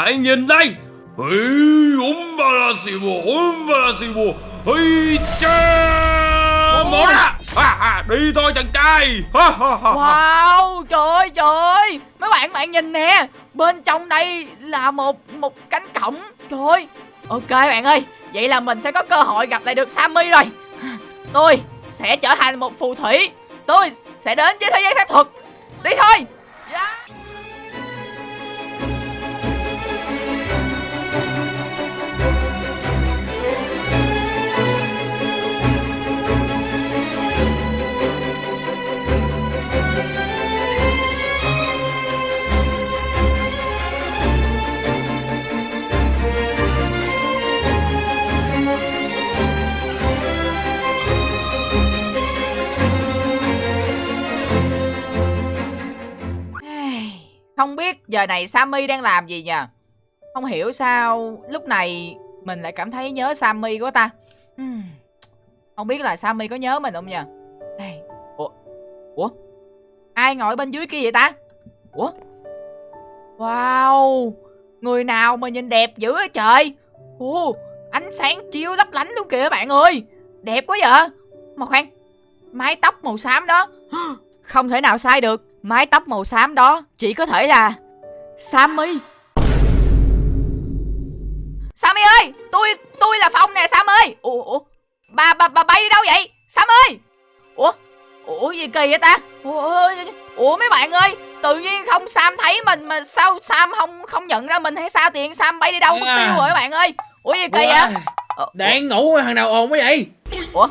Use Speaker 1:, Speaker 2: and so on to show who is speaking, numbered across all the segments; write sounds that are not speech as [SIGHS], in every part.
Speaker 1: Hãy nhìn đây. Hây Umbalasibo Umbalasibo Hây cha Một à, à, Đi thôi chàng trai. Ha, ha, ha.
Speaker 2: Wow, trời ơi, trời ơi. Mấy bạn bạn nhìn nè. Bên trong đây là một một cánh cổng. Trời ơi. Ok bạn ơi. Vậy là mình sẽ có cơ hội gặp lại được Sammy rồi. Tôi sẽ trở thành một phù thủy. Tôi sẽ đến với thế giới phép thuật. Đi thôi. Yeah. Giờ này Sammy đang làm gì nhờ? Không hiểu sao lúc này mình lại cảm thấy nhớ Sammy quá ta. Không biết là Sammy có nhớ mình không nhờ? Hey. Ủa? Ủa? Ai ngồi bên dưới kia vậy ta? Ủa? Wow Người nào mà nhìn đẹp dữ vậy trời? Ồ, Ánh sáng chiếu lấp lánh luôn kìa bạn ơi. Đẹp quá vậy. Mà khoan Mái tóc màu xám đó. [GASPS] Không thể nào sai được. Mái tóc màu xám đó chỉ có thể là Sammy. Sammy ơi Tôi tôi là Phong nè Sam ơi Ủa, ủa bà, bà, bà bay đi đâu vậy? Sam ơi Ủa Ủa gì kỳ vậy ta? Ủa, ủa mấy bạn ơi Tự nhiên không Sam thấy mình mà sao Sam không không nhận ra mình hay sao tiền Sam bay đi đâu mất à. tiêu rồi các bạn ơi? Ủa gì kỳ vậy?
Speaker 3: ờ, Đang ngủ thằng nào ồn quá vậy?
Speaker 2: Ủa?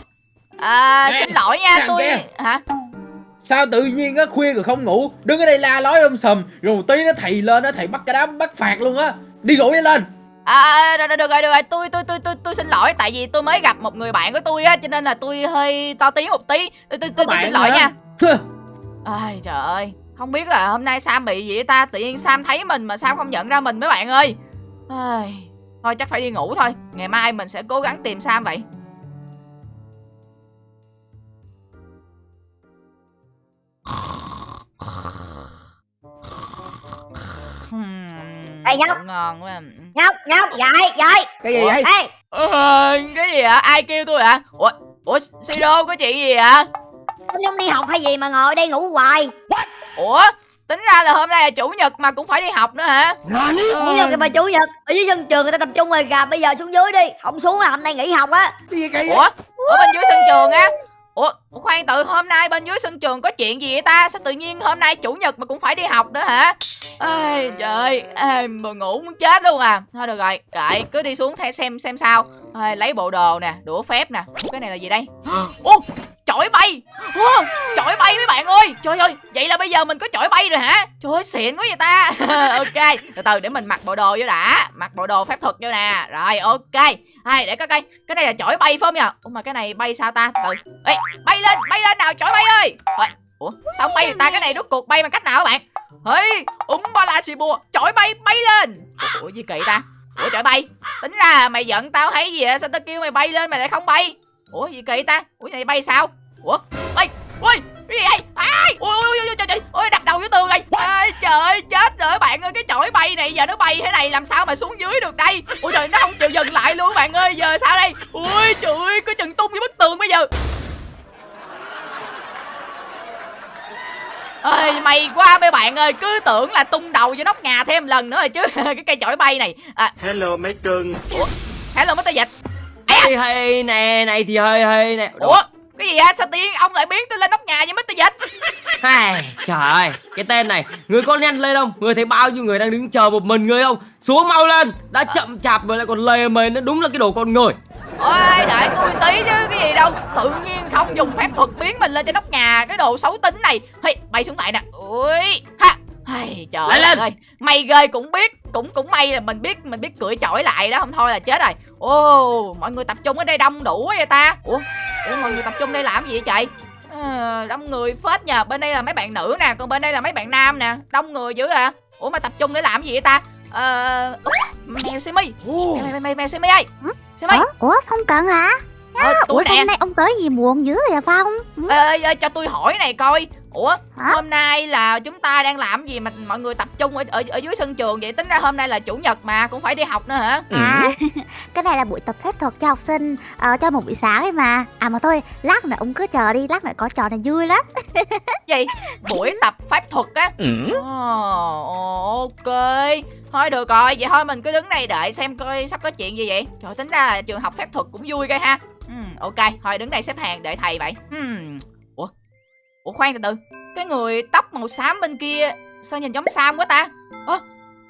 Speaker 2: À Nè, xin lỗi nha tôi kia. Hả
Speaker 3: Sao tự nhiên á khuya rồi không ngủ? Đứng ở đây la lói um sầm Rồi một tí nó thầy lên á Thầy bắt cái đám bắt phạt luôn á. Đi ngủ đi lên.
Speaker 2: À, được, được rồi, được rồi, tôi, tôi, tôi, tôi, tôi xin lỗi Tại vì tôi mới gặp một người bạn của tôi á Cho nên là tôi hơi to tiếng một tí. Tôi, tôi, tôi, tôi xin lỗi nha. Ai trời ơi Không biết là hôm nay Sam bị gì ta? Tự nhiên Sam thấy mình mà Sam không nhận ra mình mấy bạn ơi. Ai... Thôi chắc phải đi ngủ thôi. Ngày mai mình sẽ cố gắng tìm Sam vậy
Speaker 4: Ê nhóc.
Speaker 2: Ngon quá.
Speaker 4: Nhóc nhóc dậy dậy.
Speaker 3: Cái gì vậy?
Speaker 2: Ê. Ờ, Cái gì ạ ai kêu tôi ạ Ủa Ủa Siro có chuyện gì ạ
Speaker 4: Không không đi học hay gì mà ngồi đây ngủ hoài.
Speaker 2: Ủa Tính ra là hôm nay là chủ nhật mà cũng phải đi học nữa hả?
Speaker 4: Chủ nhật mà chủ nhật Ở dưới sân trường người ta tập trung rồi gà Bây giờ xuống dưới đi. Không xuống là hôm nay nghỉ học á.
Speaker 2: Ủa Ở bên dưới sân trường á? Ủa khoan tự hôm nay bên dưới sân trường có chuyện gì vậy ta? Sao tự nhiên hôm nay chủ nhật mà cũng phải đi học nữa hả Ê, trời ơi mà ngủ muốn chết luôn à. Thôi được rồi kệ cứ đi xuống theo xem xem sao. Ê, lấy bộ đồ nè đũa phép nè. Cái này là gì đây? [GASPS] Ô chổi bay. Wow, chổi bay mấy bạn ơi. Trời ơi vậy là bây giờ mình có chổi bay rồi hả? Trời ơi xịn quá vậy ta. [LAUGHS] Ok từ từ để mình mặc bộ đồ vô đã. Mặc bộ đồ phép thuật vô nè. Rồi ok. Hay để coi coi cái này là chổi bay phải không nhỉ ủa mà cái này bay sao ta? Từ Ê, bay lên bay lên nào chổi bay ơi. Ủa sao bay ta? Cái này rốt cuộc bay bằng cách nào các bạn hey úng ba la xì bùa chổi bay bay lên. Ủa gì kỳ ta? Ủa trời bay. Tính ra mày giận tao thấy gì vậy? Sao tao kêu mày bay lên mày lại không bay? Ủa gì kỳ ta? Ủa này bay sao? Ủa bay ui cái gì vậy? Ai? Ui ui ui trời trời. Ui đập đầu vô tường rồi. Ê, trời ơi chết rồi. Bạn ơi cái chổi bay này giờ nó bay thế này làm sao mà xuống dưới được đây? Ủa trời nó không chịu dừng lại luôn bạn ơi. Giờ sao đây? Ui trời ơi có chừng tung với bức tường bây giờ. Ơi may quá mấy bạn ơi cứ tưởng là tung đầu vô nóc nhà thêm lần nữa rồi chứ. [LAUGHS] Cái cây chổi bay này. À.
Speaker 5: hello mấy cưng.
Speaker 2: Ủa? Hello mấy tay dịch
Speaker 3: hay hay nè này thì hơi hơi nè.
Speaker 2: Ủa? Cái gì á sao tiên ông lại biến tôi lên nóc nhà vậy Mr. Dịch? [LAUGHS]
Speaker 3: Ai, Trời ơi Cái tên này Người con nhanh lên không? Người thấy bao nhiêu người đang đứng chờ một mình người không? Xuống mau lên Đã chậm chạp rồi lại còn lề mề Nó đúng là cái đồ con người
Speaker 2: Ôi đợi tôi tí chứ cái gì đâu. Tự nhiên không dùng phép thuật biến mình lên trên nóc nhà Cái đồ xấu tính này. Hey, Bay xuống lại nè. Ui ha. Hey, trời
Speaker 3: Lại lên.
Speaker 2: ơi. Mày ghê cũng biết Cũng cũng may là mình biết Mình biết cưỡi chổi lại đó. Không thôi là chết rồi. Ô mọi người tập trung ở đây đông đủ vậy ta. Ủa, Ủa mọi người tập trung đây làm gì vậy? Trời à, Đông người phết nhờ. Bên đây là mấy bạn nữ nè Còn bên đây là mấy bạn nam nè. Đông người dữ à Ủa mà tập trung để làm gì vậy ta? Ờ Mèo Simi. Mèo mèo mèo, mèo Simi ơi Simi
Speaker 6: Ủa, Ủa Phong Cận hả?
Speaker 2: Ờ,
Speaker 6: Ủa sao hôm nay ông tới gì muộn dữ vậy Phong?
Speaker 2: Ê, ê, ê, cho tôi hỏi này coi ủa
Speaker 4: Hả?
Speaker 2: hôm nay là chúng ta đang làm gì mà mọi người tập trung ở ở, ở dưới sân trường vậy? Tính ra hôm nay là chủ nhật mà cũng phải đi học nữa hả?
Speaker 4: À, [LAUGHS] cái này là buổi tập phép thuật cho học sinh ờ, cho một buổi sáng ấy mà. À mà thôi, lát nữa ông cứ chờ đi, lát nữa có trò này vui lắm. [LAUGHS]
Speaker 2: gì? Buổi tập pháp thuật á? Ồ, ok. Thôi được rồi, vậy thôi mình cứ đứng đây đợi xem coi sắp có chuyện gì vậy. Trời tính ra là trường học phép thuật cũng vui ghê ha. Ừm, Ok, thôi đứng đây xếp hàng đợi thầy vậy Ừm, Ủa, Ủa khoan từ từ. Cái người tóc màu xám bên kia Sao nhìn giống Sam quá ta? Ơ,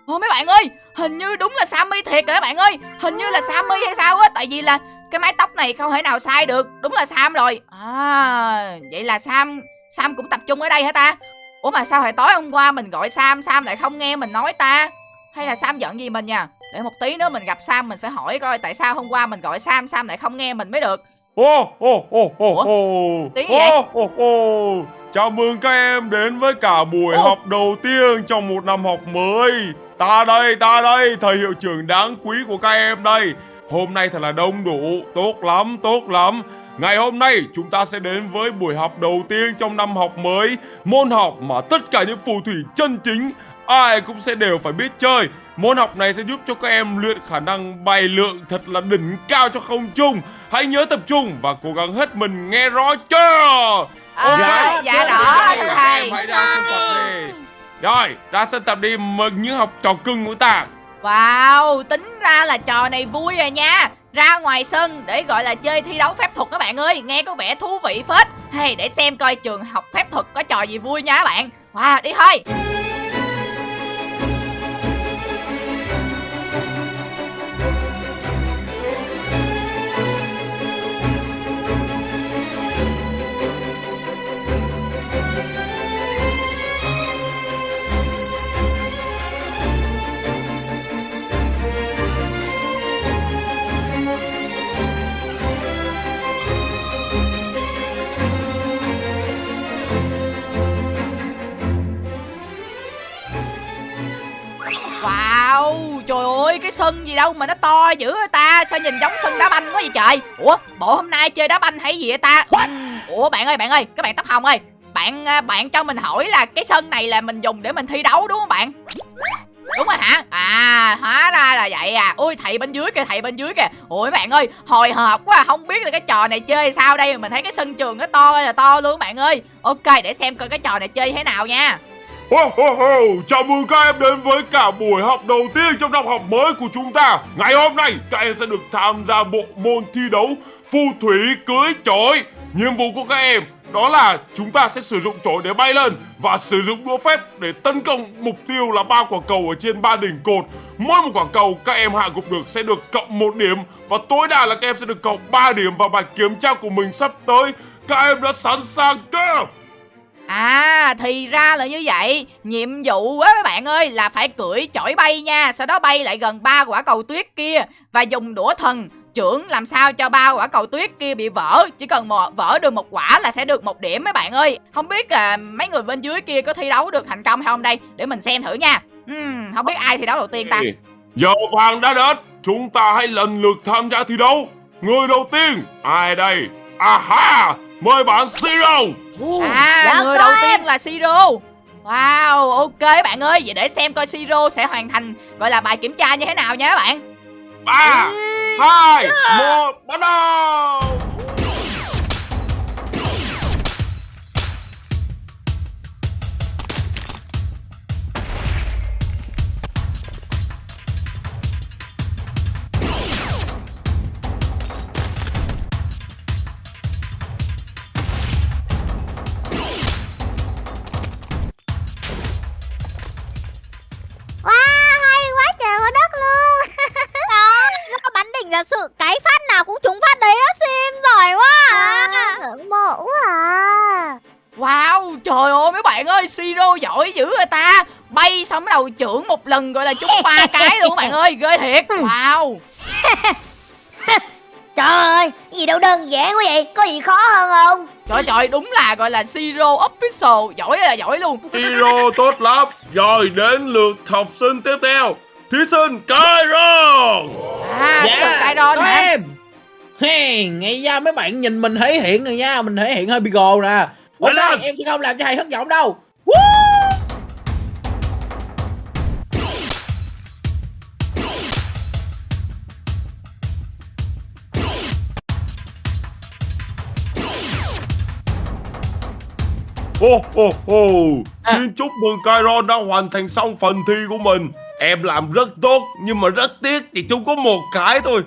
Speaker 2: Ồ mấy bạn ơi, hình như đúng là Sammy thiệt rồi các bạn ơi. Hình như là Sammy hay sao á Tại vì là cái mái tóc này không thể nào sai được. Đúng là Sam rồi. À, vậy là Sam Sam cũng tập trung ở đây hả ta? Ủa mà sao hồi tối hôm qua mình gọi Sam Sam lại không nghe mình nói ta? Hay là Sam giận gì mình nha Để một tí nữa mình gặp Sam mình phải hỏi coi Tại sao hôm qua mình gọi Sam Sam lại không nghe mình mới được.
Speaker 1: Ô ô ô ô ô. Ô ô ô. Chào mừng các em đến với cả buổi
Speaker 2: Ô.
Speaker 1: học đầu tiên trong một năm học mới. Ta đây, ta đây, thầy hiệu trưởng đáng quý của các em đây. Hôm nay thật là đông đủ, tốt lắm, tốt lắm. Ngày hôm nay chúng ta sẽ đến với buổi học đầu tiên trong năm học mới. Môn học mà tất cả những phù thủy chân chính ai cũng sẽ đều phải biết chơi Môn học này sẽ giúp cho các em luyện khả năng bay lượn thật là đỉnh cao cho không trung. Hãy nhớ tập trung và cố gắng hết mình nghe rõ chưa?
Speaker 2: À,
Speaker 1: Ok.
Speaker 2: Dạ rõ
Speaker 1: em
Speaker 2: thầy.
Speaker 1: hãy ra sân tập đi Rồi, ra sân tập đi mừng những học trò cưng của ta.
Speaker 2: Wow, tính ra là trò này vui rồi nha. Ra ngoài sân để gọi là chơi thi đấu phép thuật các bạn ơi. Nghe có vẻ thú vị phết. Hay để xem coi trường học phép thuật có trò gì vui nha các bạn. Wow, đi thôi sân gì đâu mà nó to dữ vậy ta? Sao nhìn giống sân đá banh quá vậy trời? Ủa, bộ hôm nay chơi đá banh hay gì vậy ta? Ừ, ủa bạn ơi, bạn ơi, các bạn tóc hồng ơi Bạn à, bạn cho mình hỏi là cái sân này là mình dùng để mình thi đấu đúng không bạn? Đúng rồi hả? À, hóa ra là vậy à. Ui thầy bên dưới kìa, thầy bên dưới kìa. Ôi bạn ơi, hồi hộp quá Không biết là cái trò này chơi sao đây Mình thấy cái sân trường nó to là to luôn bạn ơi. Ok, để xem coi cái trò này chơi thế nào nha.
Speaker 1: Ho, ho, ho. Chào mừng các em đến với cả buổi học đầu tiên trong năm học mới của chúng ta Ngày hôm nay các em sẽ được tham gia bộ môn thi đấu phù thủy cưới chổi Nhiệm vụ của các em đó là chúng ta sẽ sử dụng chổi để bay lên Và sử dụng đũa phép để tấn công mục tiêu là ba quả cầu ở trên ba đỉnh cột Mỗi một quả cầu các em hạ gục được sẽ được cộng một điểm Và tối đa là các em sẽ được cộng 3 điểm vào bài kiểm tra của mình sắp tới Các em đã sẵn sàng chưa?
Speaker 2: À thì ra là như vậy. Nhiệm vụ á các bạn ơi là phải cưỡi chổi bay nha. Sau đó bay lại gần ba quả cầu tuyết kia. Và dùng đũa thần trưởng làm sao cho ba quả cầu tuyết kia bị vỡ. Chỉ cần một, vỡ được một quả là sẽ được một điểm mấy bạn ơi. Không biết là mấy người bên dưới kia có thi đấu được thành công hay không đây? Để mình xem thử nha. Uhm, Không biết ai thi đấu đầu tiên ta?
Speaker 1: Giờ vàng đã đến. Chúng ta hãy lần lượt tham gia thi đấu. Người đầu tiên Ai đây? À Aha Mời bạn Siro
Speaker 2: À
Speaker 4: Dạ,
Speaker 2: người đầu
Speaker 4: em.
Speaker 2: tiên là Siro Wow ok bạn ơi Vậy để xem coi Siro sẽ hoàn thành Gọi là bài kiểm tra như thế nào nha các bạn.
Speaker 1: Ba hai một bắt đầu
Speaker 4: phát nào cũng trúng phát đấy đó Sim. Giỏi quá à. Ngưỡng mộ quá à.
Speaker 2: Wow, trời ơi mấy bạn ơi, Siro giỏi dữ rồi ta. Bay xong bắt đầu trưởng một lần gọi là trúng ba [LAUGHS] cái luôn bạn ơi, ghê thiệt. Wow. [LAUGHS]
Speaker 4: Trời ơi, gì đâu đơn giản quá vậy Có gì khó hơn không?
Speaker 2: Trời trời, đúng là gọi là Siro Official Giỏi là giỏi luôn.
Speaker 1: Siro tốt lắm. Rồi đến lượt học sinh tiếp theo Thí sinh Kyron
Speaker 2: À, dạ, Kyron
Speaker 5: có
Speaker 2: hả
Speaker 5: em. Hey, ngay ra mấy bạn nhìn mình thể hiện rồi nha mình thể hiện hơi bị gồ nè. Ok
Speaker 1: lên.
Speaker 5: em sẽ không làm cho thầy thất vọng đâu.
Speaker 1: Ô ô ô Xin chúc mừng Kairon đã hoàn thành xong phần thi của mình Em làm rất tốt, Nhưng mà rất tiếc Chị chúng có một cái thôi.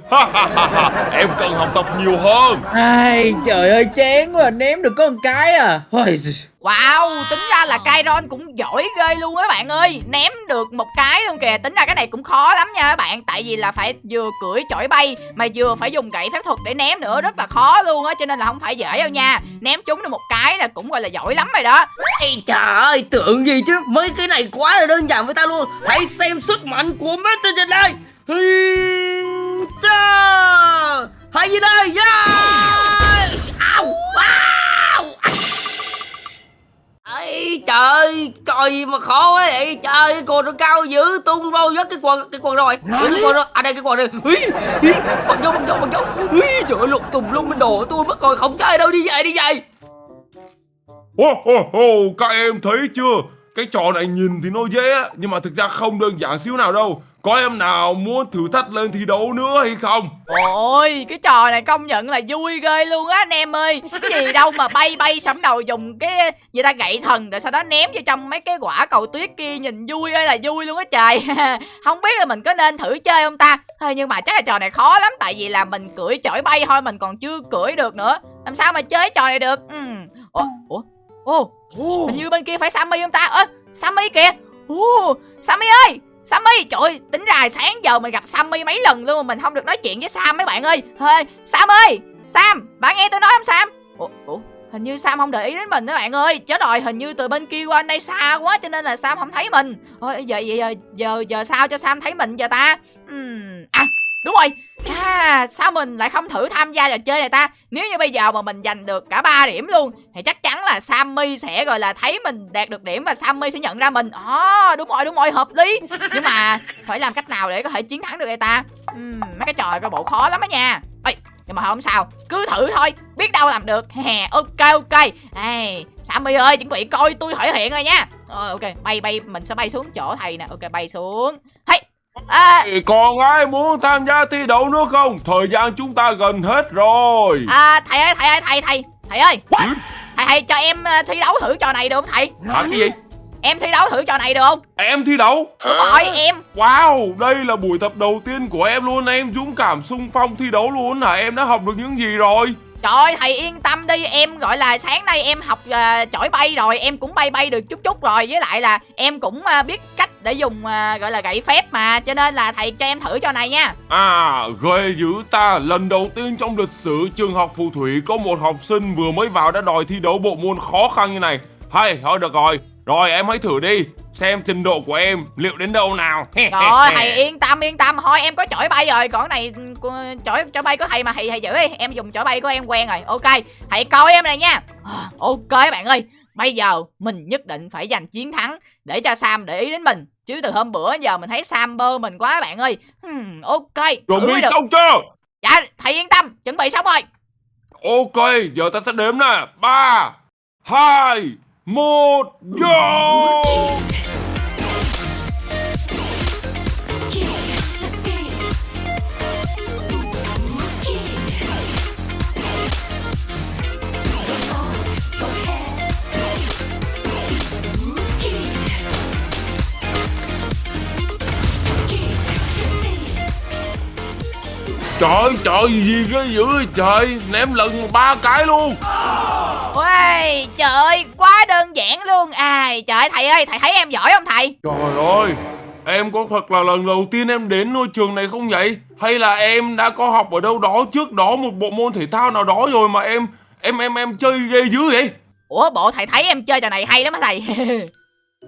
Speaker 1: Em cần học tập nhiều hơn.
Speaker 5: Ai, trời ơi, chán quá, ném được có một cái à. Ôi.
Speaker 2: Wow, tính ra là Kairon cũng giỏi ghê luôn á bạn ơi. Ném được một cái luôn kìa Tính ra cái này cũng khó lắm nha các bạn. Tại vì là phải vừa cưỡi chổi bay Mà vừa phải dùng gậy phép thuật để ném nữa Rất là khó luôn á Cho nên là không phải dễ đâu nha. Ném trúng được một cái là cũng gọi là giỏi lắm rồi đó.
Speaker 3: Ây trời ơi tưởng gì chứ? Mấy cái này quá là đơn giản với ta luôn. Hãy xem sức mạnh của Mr. trên đây cha. Hãy gì đây? Yeah. Au. Ây trời Trời gì mà khó quá vậy? Trời cái quần nó cao dữ Tung vô vớt cái quần Cái quần rồi. Cái quần rồi À đây cái quần này Ui, Bằng dấu bằng dấu bằng dấu Ui, Trời ơi lục tùng lung bên đồ tôi mất rồi Không chơi đâu đi về đi về.
Speaker 1: Ô ô ô Các em thấy chưa? Cái trò này nhìn thì nó dễ Nhưng mà thực ra không đơn giản xíu nào đâu Có em nào muốn thử thách lên thi đấu nữa hay không?
Speaker 2: Ôi, cái trò này công nhận là vui ghê luôn á anh em ơi. Cái gì đâu mà bay bay sẫm đầu dùng cái gì ta gậy thần Rồi sau đó ném vô trong mấy cái quả cầu tuyết kia Nhìn vui ơi là vui luôn á trời. [LAUGHS] Không biết là mình có nên thử chơi không ta? Thôi nhưng mà chắc là trò này khó lắm Tại vì là mình cưỡi chổi bay thôi Mình còn chưa cưỡi được nữa. Làm sao mà chơi trò này được? Ừ. Ủa, ủa, ồ, hình như bên kia phải Sammy không ta? Ơ, Sammy kìa. Ồ, Sammy ơi Sammy, trời ơi, tính ra sáng giờ mình gặp Sammy mấy lần luôn mà mình không được nói chuyện với Sam mấy bạn ơi. Thôi, Sam ơi, Sam, bạn nghe tôi nói không Sam? Ủa, ủa, hình như Sam không để ý đến mình đó bạn ơi. Chết rồi, hình như từ bên kia qua đây xa quá cho nên là Sam không thấy mình. Thôi, giờ giờ giờ giờ, giờ sao cho Sam thấy mình giờ ta? Ừm, đúng rồi. À, sao mình lại không thử tham gia trò chơi này ta? Nếu như bây giờ mà mình giành được cả 3 điểm luôn thì chắc chắn là Sammy sẽ gọi là thấy mình đạt được điểm và Sammy sẽ nhận ra mình. Ồ, đúng rồi, đúng rồi, hợp lý. Nhưng mà phải làm cách nào để có thể chiến thắng được đây ta? uhm, mấy cái trò coi bộ khó lắm á nha. Ê, nhưng mà không sao, cứ thử thôi, biết đâu làm được. Hè, ok ok. hey, Sammy ơi, chuẩn bị coi tôi thể hiện rồi nha. ờ, ok, bay bay mình sẽ bay xuống chỗ thầy nè. Ok, bay xuống. À,
Speaker 1: Thì Còn ai muốn tham gia thi đấu nữa không Thời gian chúng ta gần hết rồi
Speaker 2: à thầy ơi, thầy ơi, thầy thầy. Thầy ơi. Thầy thầy cho em ờ, thi đấu thử trò này được không thầy?
Speaker 1: Hả cái gì
Speaker 2: Em thi đấu thử trò này được không?
Speaker 1: Em thi đấu
Speaker 2: Đúng rồi, em.
Speaker 1: Wow, đây là buổi tập đầu tiên của em luôn Em dũng cảm xung phong thi đấu luôn hả Em đã học được những gì rồi
Speaker 2: Trời ơi, thầy yên tâm đi, em gọi là sáng nay em học uh, chổi bay rồi, em cũng bay bay được chút chút rồi. Với lại là em cũng uh, biết cách để dùng uh, gọi là gậy phép mà Cho nên là thầy cho em thử cho này nha.
Speaker 1: À, ghê dữ ta. Lần đầu tiên trong lịch sử trường học phù thủy Có một học sinh vừa mới vào đã đòi thi đấu bộ môn khó khăn như này. Hay, thôi được rồi. Rồi em hãy thử đi. Xem trình độ của em liệu đến đâu nào. [LAUGHS]
Speaker 2: Rồi, thầy yên tâm, yên tâm, thôi em có chổi bay rồi. Còn này, ừ, chổi, chổi bay của thầy mà. Thầy, thầy giữ đi. Em dùng chổi bay của em quen rồi, ok Thầy coi em này nha. À, Ok bạn ơi, bây giờ mình nhất định phải giành chiến thắng Để cho Sam để ý đến mình. Chứ từ hôm bữa giờ mình thấy Sam bơ mình quá bạn ơi. Hmm, Ok,
Speaker 1: Chuẩn
Speaker 2: thử
Speaker 1: bị xong chưa?
Speaker 2: Dạ, thầy yên tâm, chuẩn bị xong rồi.
Speaker 1: Ok, giờ ta sẽ đếm nè. Ba hai một go! Trời trời gì cái dữ vậy trời? Ném lần ba cái luôn.
Speaker 2: Ôi, trời ơi, quá đơn giản luôn. À, trời ơi, thầy ơi, thầy thấy em giỏi không thầy?
Speaker 1: Trời ơi Em có thật là lần đầu tiên em đến ngôi trường này không vậy? Hay là em đã có học ở đâu đó trước đó Một bộ môn thể thao nào đó rồi mà em Em em em chơi ghê dữ vậy?
Speaker 2: Ủa, bộ thầy thấy em chơi trò này hay lắm hả thầy? [LAUGHS]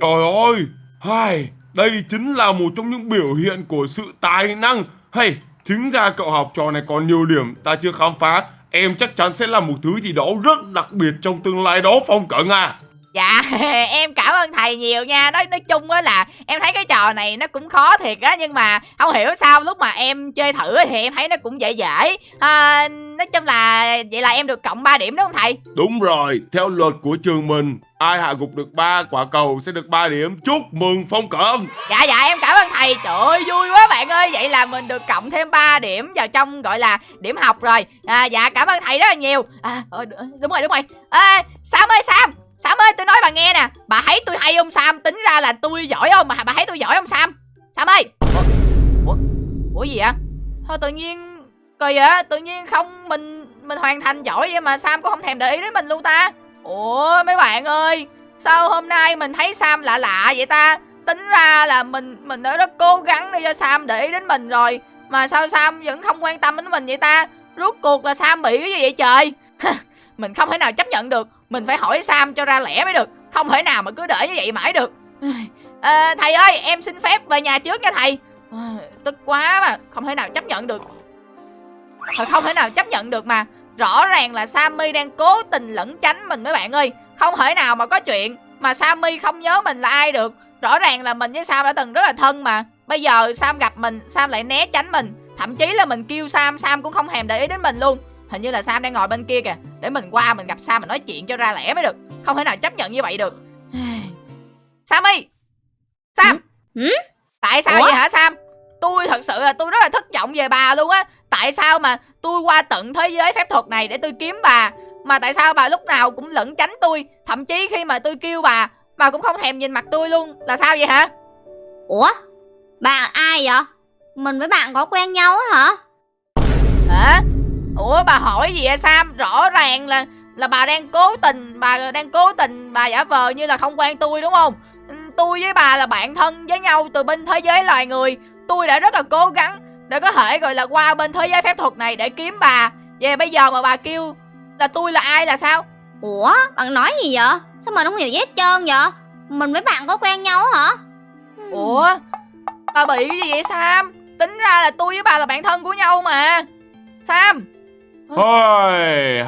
Speaker 1: Trời ơi hai Đây chính là một trong những biểu hiện của sự tài năng. Hay Chính ra cậu học trò này còn nhiều điểm ta chưa khám phá Em chắc chắn sẽ là một thứ gì đó rất đặc biệt trong tương lai đó, Phong Cận à.
Speaker 2: Dạ [LAUGHS] em cảm ơn thầy nhiều nha. Nói nói chung á là em thấy cái trò này nó cũng khó thiệt á Nhưng mà không hiểu sao lúc mà em chơi thử thì em thấy nó cũng dễ dễ. À, Nói chung là vậy là em được cộng 3 điểm đúng không thầy?
Speaker 1: Đúng rồi, theo luật của trường mình, ai hạ gục được ba quả cầu sẽ được 3 điểm. Chúc mừng Phong Cẩm.
Speaker 2: Dạ dạ em cảm ơn thầy. Trời ơi vui quá bạn ơi. Vậy là mình được cộng thêm 3 điểm vào trong gọi là điểm học rồi. À, Dạ cảm ơn thầy rất là nhiều. À, ờ, Đúng rồi đúng rồi. À, Sam ơi Sam Sam ơi tôi nói bà nghe nè. Bà thấy tôi hay không Sam? Tính ra là tôi giỏi không? Mà bà thấy tôi giỏi không Sam? Sam ơi. Ủa, Ủa, Ủa gì vậy? Thôi tự nhiên Kỳ vậy? Tự nhiên không mình mình hoàn thành giỏi vậy mà Sam cũng không thèm để ý đến mình luôn ta. Ủa mấy bạn ơi. Sao hôm nay mình thấy Sam lạ lạ vậy ta? Tính ra là mình mình đã rất cố gắng để cho Sam để ý đến mình rồi. Mà sao Sam vẫn không quan tâm đến mình vậy ta? Rốt cuộc là Sam bị cái gì vậy trời? [LAUGHS] Mình không thể nào chấp nhận được. Mình phải hỏi Sam cho ra lẽ mới được. Không thể nào mà cứ để như vậy mãi được. À, Thầy ơi em xin phép về nhà trước nha thầy. À, Tức quá mà Không thể nào chấp nhận được. Thật không thể nào chấp nhận được mà. Rõ ràng là Sammy đang cố tình lẩn tránh mình mấy bạn ơi. Không thể nào mà có chuyện Mà Sammy không nhớ mình là ai được. Rõ ràng là mình với Sam đã từng rất là thân mà. Bây giờ Sam gặp mình Sam lại né tránh mình. Thậm chí là mình kêu Sam Sam cũng không thèm để ý đến mình luôn. Hình như là Sam đang ngồi bên kia kìa. Để mình qua mình gặp Sam mình nói chuyện cho ra lẽ mới được. Không thể nào chấp nhận như vậy được. Sammy [SIGHS] Sam!
Speaker 4: Ừ?
Speaker 2: Tại sao
Speaker 4: Ủa?
Speaker 2: vậy hả Sam? Tôi thật sự là tôi rất là thất vọng về bà luôn á. Tại sao mà tôi qua tận thế giới phép thuật này để tôi kiếm bà? Mà tại sao bà lúc nào cũng lẩn tránh tôi? Thậm chí khi mà tôi kêu bà Bà cũng không thèm nhìn mặt tôi luôn. Là sao vậy hả?
Speaker 4: Ủa? Bạn ai vậy? Mình với bạn có quen nhau á hả?
Speaker 2: Hả Ủa bà hỏi gì vậy Sam? Rõ ràng là là bà đang cố tình Bà đang cố tình bà giả vờ như là không quen tôi đúng không? Ừ, Tôi với bà là bạn thân với nhau từ bên thế giới loài người. Tôi đã rất là cố gắng Để có thể gọi là qua bên thế giới phép thuật này để kiếm bà. Vậy bây giờ mà bà kêu là tôi là ai là sao?
Speaker 4: Ủa bạn nói gì vậy? Sao mình không hiểu gì hết trơn vậy? Mình với bạn có quen nhau hả? Hmm.
Speaker 2: Ủa Bà bị gì vậy Sam? Tính ra là tôi với bà là bạn thân của nhau mà. Sam
Speaker 1: Ôi,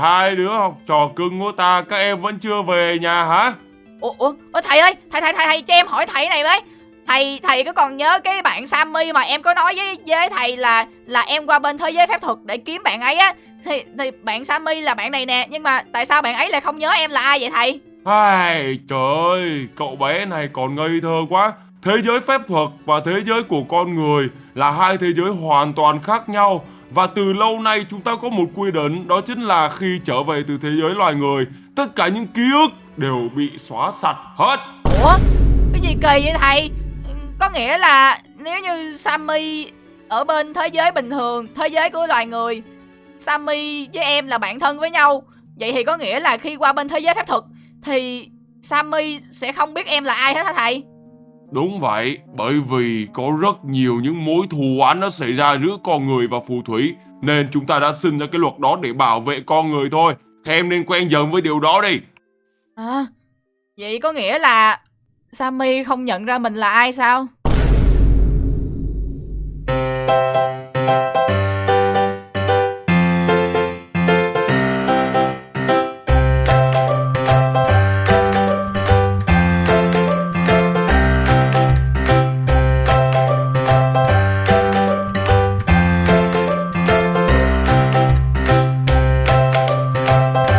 Speaker 1: hai đứa học trò cưng của ta, các em vẫn chưa về nhà hả?
Speaker 2: Ủa, ủa, ủa thầy ơi Thầy thầy thầy thầy cho em hỏi thầy này với Thầy thầy có còn nhớ cái bạn Sammy mà em có nói với với thầy là là em qua bên thế giới phép thuật để kiếm bạn ấy á thì thì bạn Sammy là bạn này nè nhưng mà tại sao bạn ấy lại không nhớ em là ai vậy thầy?
Speaker 1: Ai, trời ơi, cậu bé này còn ngây thơ quá. Thế giới phép thuật và thế giới của con người là hai thế giới hoàn toàn khác nhau. Và từ lâu nay chúng ta có một quy định đó chính là khi trở về từ thế giới loài người, tất cả những ký ức đều bị xóa sạch hết.
Speaker 2: Ủa cái gì kỳ vậy thầy? Có nghĩa là nếu như Sammy ở bên thế giới bình thường thế giới của loài người Sammy với em là bạn thân với nhau vậy thì có nghĩa là khi qua bên thế giới phép thuật thì Sammy sẽ không biết em là ai hết hả thầy?
Speaker 1: Đúng vậy, bởi vì có rất nhiều những mối thù oán nó xảy ra giữa con người và phù thủy Nên chúng ta đã sinh ra cái luật đó để bảo vệ con người thôi Em nên quen dần với điều đó đi
Speaker 2: À, vậy có nghĩa là Sammy không nhận ra mình là ai sao?